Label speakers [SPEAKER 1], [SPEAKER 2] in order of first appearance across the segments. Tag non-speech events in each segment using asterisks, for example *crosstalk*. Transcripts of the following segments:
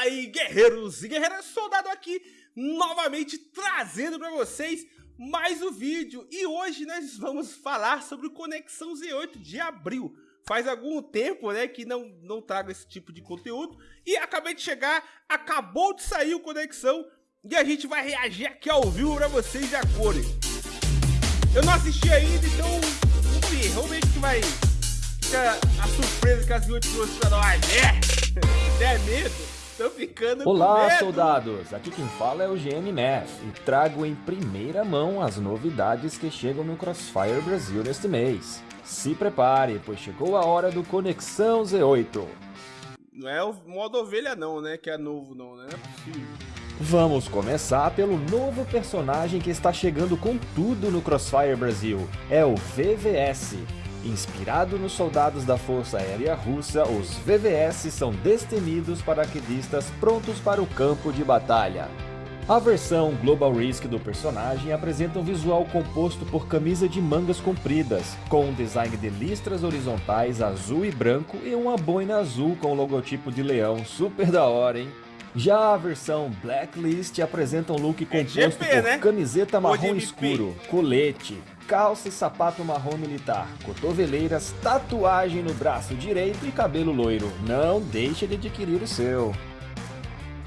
[SPEAKER 1] Fala aí, guerreiros e guerreiras, soldado aqui, novamente trazendo para vocês mais um vídeo. E hoje nós vamos falar sobre o Conexão Z8 de abril. Faz algum tempo, né, que não, não trago esse tipo de conteúdo. E acabei de chegar, acabou de sair o Conexão. E a gente vai reagir aqui ao vivo para vocês de acordo. Eu não assisti ainda, então vamos ver, vamos ver o que vai... Fica a surpresa que as V8 trouxe pra nós, *laughs* é! É medo? Tô ficando
[SPEAKER 2] Olá, soldados! Aqui quem fala é o GM Math e trago em primeira mão as novidades que chegam no Crossfire Brasil neste mês. Se prepare, pois chegou a hora do Conexão Z8.
[SPEAKER 1] Não é o modo ovelha não, né? Que é novo não, né? É.
[SPEAKER 2] Vamos começar pelo novo personagem que está chegando com tudo no Crossfire Brasil. É o VVS, Inspirado nos soldados da Força Aérea Russa, os VVS são destemidos paraquedistas prontos para o campo de batalha. A versão Global Risk do personagem apresenta um visual composto por camisa de mangas compridas, com um design de listras horizontais azul e branco e uma boina azul com o logotipo de leão, super da hora, hein? Já a versão Blacklist apresenta um look composto é GP, por né? camiseta marrom escuro, colete, calça e sapato marrom militar, cotoveleiras, tatuagem no braço direito e cabelo loiro. Não deixe de adquirir o seu.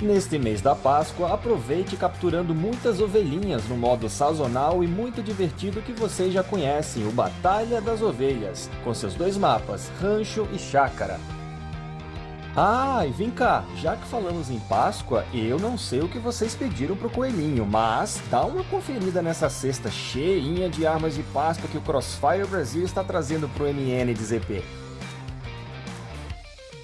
[SPEAKER 2] Neste mês da Páscoa, aproveite capturando muitas ovelhinhas no modo sazonal e muito divertido que vocês já conhecem, o Batalha das Ovelhas, com seus dois mapas, Rancho e Chácara. Ah, e vem cá, já que falamos em Páscoa, eu não sei o que vocês pediram pro coelhinho, mas dá uma conferida nessa cesta cheinha de armas de Páscoa que o Crossfire Brasil está trazendo pro MN de ZP.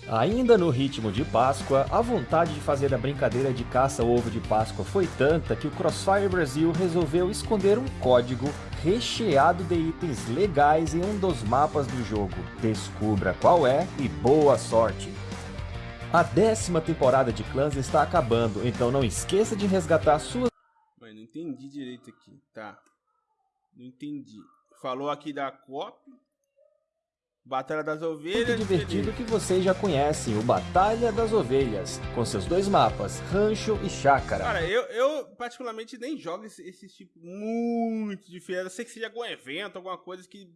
[SPEAKER 2] Ainda no ritmo de Páscoa, a vontade de fazer a brincadeira de caça ovo de Páscoa foi tanta que o Crossfire Brasil resolveu esconder um código recheado de itens legais em um dos mapas do jogo. Descubra qual é e boa sorte! A décima temporada de Clãs está acabando, então não esqueça de resgatar suas...
[SPEAKER 1] Mas não entendi direito aqui, tá? Não entendi. Falou aqui da COP, Batalha das Ovelhas...
[SPEAKER 2] Muito divertido que vocês já conhecem, o Batalha das Ovelhas, com seus dois mapas, Rancho e Chácara.
[SPEAKER 1] Cara, eu, eu particularmente nem jogo esse, esse tipo muito diferente. Eu sei que seja algum evento, alguma coisa que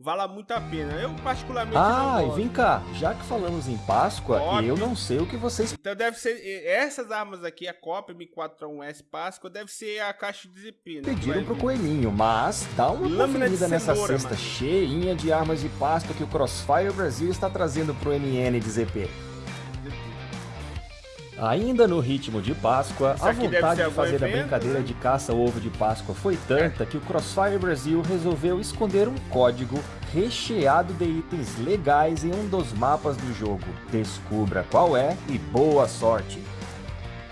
[SPEAKER 1] vala muito a pena. Eu particularmente
[SPEAKER 2] Ah, e vem cá, já que falamos em Páscoa, Cop. eu não sei o que vocês...
[SPEAKER 1] Então deve ser, essas armas aqui, a COP M4A1S Páscoa, deve ser a caixa de ZP, né?
[SPEAKER 2] Pediram pro coelhinho, mas dá uma Lâmina conferida nessa cesta mano. cheinha de armas de Páscoa que o Crossfire Brasil está trazendo pro MN de ZP. Ainda no ritmo de Páscoa, a vontade de fazer evento, a brincadeira né? de caça ao ovo de Páscoa foi tanta que o Crossfire Brasil resolveu esconder um código recheado de itens legais em um dos mapas do jogo. Descubra qual é e boa sorte!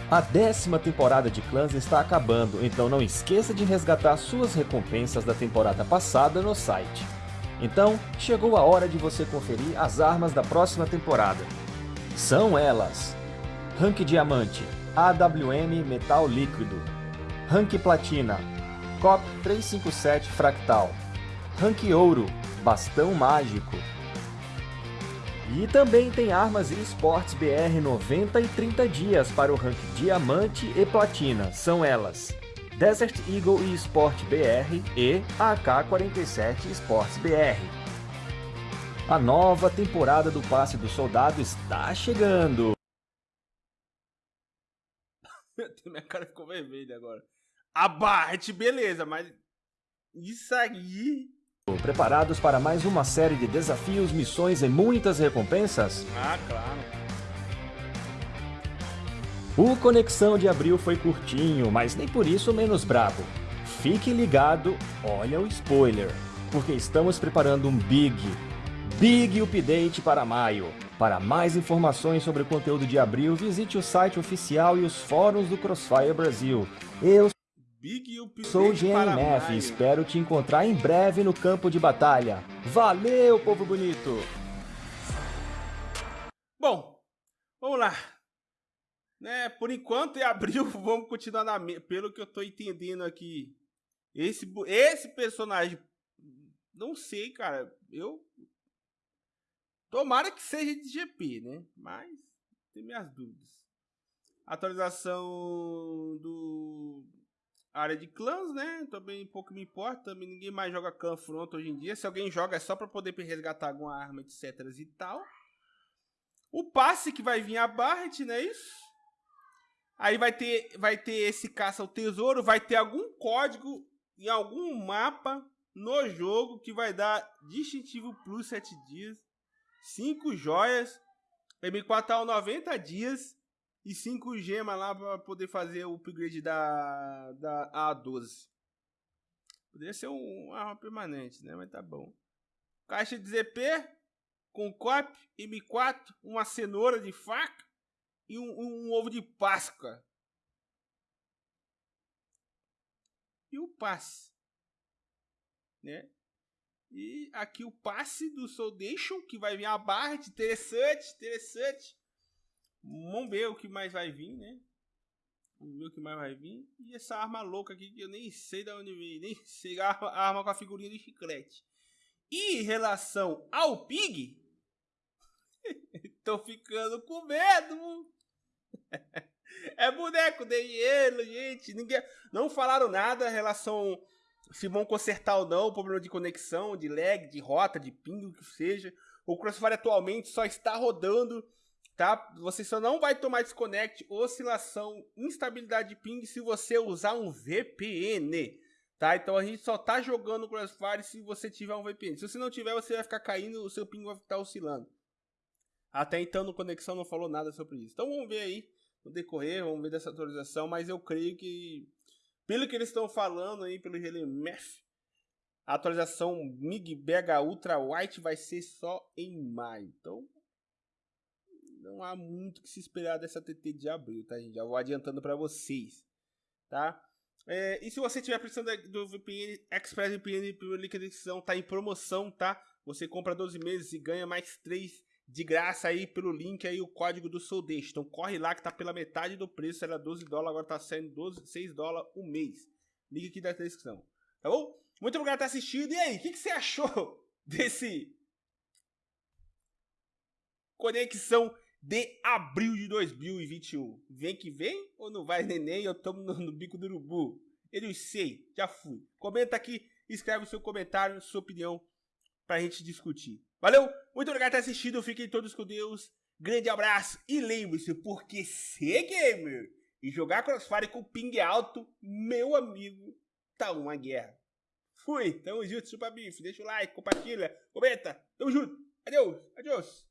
[SPEAKER 2] A décima temporada de Clãs está acabando, então não esqueça de resgatar suas recompensas da temporada passada no site. Então, chegou a hora de você conferir as armas da próxima temporada. São elas Rank Diamante, AWM Metal Líquido, Rank Platina, COP 357 Fractal, Rank Ouro, Bastão Mágico. E também tem armas e esportes BR 90 e 30 dias para o rank Diamante e Platina, são elas Desert Eagle e Sport BR e AK-47 Sports BR. A nova temporada do Passe do Soldado está chegando! *laughs*
[SPEAKER 1] Minha cara ficou vermelha agora. A Bart, beleza, mas isso aí.
[SPEAKER 2] Preparados para mais uma série de desafios, missões e muitas recompensas?
[SPEAKER 1] Ah, claro.
[SPEAKER 2] O Conexão de Abril foi curtinho, mas nem por isso menos brabo. Fique ligado, olha o spoiler, porque estamos preparando um big, big update para maio. Para mais informações sobre o conteúdo de abril, visite o site oficial e os fóruns do Crossfire Brasil. Eu sou o GNF e espero te encontrar em breve no campo de batalha. Valeu, povo bonito!
[SPEAKER 1] Bom, vamos lá. Né, por enquanto, em abril, *laughs* vamos continuar na... Pelo que eu tô entendendo aqui, esse, esse personagem... Não sei, cara. Eu Tomara que seja de GP, né? Mas tem minhas dúvidas. Atualização do área de clãs, né? Também pouco me importa. Também ninguém mais joga clã front hoje em dia. Se alguém joga é só para poder resgatar alguma arma, etc e tal. O passe que vai vir a Barret, não é isso? Aí vai ter, vai ter esse caça ao tesouro, vai ter algum código em algum mapa no jogo que vai dar distintivo plus 7 dias, 5 joias, M4 a 90 dias e 5 gemas lá para poder fazer o upgrade da, da A12. Poderia ser um, arma permanente, né? Mas tá bom. Caixa de ZP com COP, M4, uma cenoura de faca e um, um, um ovo de Páscoa. E o passe. Né? E aqui o passe do Soldation, que vai vir a barra. Interessante, interessante. Vamos ver o que mais vai vir, né? Vamos ver o que mais vai vir. E essa arma louca aqui que eu nem sei de onde veio. Nem *laughs* sei a arma, com a figurinha de chiclete. E em relação ao Pig, *laughs* tô ficando com medo. *laughs* é boneco de hielo, gente. Ninguém, não falaram nada em relação se vão consertar ou não o problema de conexão, de lag, de rota, de ping, o que seja. O Crossfire atualmente só está rodando, tá? Você só não vai tomar desconnect, oscilação, instabilidade de ping se você usar um VPN, tá? Então a gente só tá jogando Crossfire se você tiver um VPN. Se você não tiver, você vai ficar caindo, o seu ping vai estar oscilando. Até então no Conexão não falou nada sobre isso. Então vamos ver aí no decorrer, vamos ver dessa atualização, mas eu creio que pelo que eles estão falando aí, pelo GLMF, a atualização MIG BH Ultra White vai ser só em maio. Então, não há muito que se esperar dessa TT de abril, tá, gente? Já vou adiantando para vocês, tá? É, e se você tiver precisando do VPN, Express VPN da descrição, tá em promoção, tá? Você compra 12 meses e ganha mais 3 de graça aí pelo link aí, o código do Soldate. Então corre lá que tá pela metade do preço, era 12 dólares, agora tá saindo 12, 6 dólares o mês. Link aqui da descrição. Tá bom? Muito obrigado por ter assistido. E aí, o que, que você achou *laughs* desse conexão de abril de 2021? Vem que vem ou não vai neném? Eu tomo no, no bico do urubu. Eu sei, já fui. Comenta aqui, escreve o seu comentário, sua opinião pra gente discutir. Valeu, muito obrigado por ter assistido, fiquem todos com Deus, grande abraço e lembre-se, porque ser gamer e jogar Crossfire com ping alto, meu amigo, tá uma guerra. Fui, tamo junto, super bife, deixa o like, compartilha, comenta, tamo junto, adeus, adeus.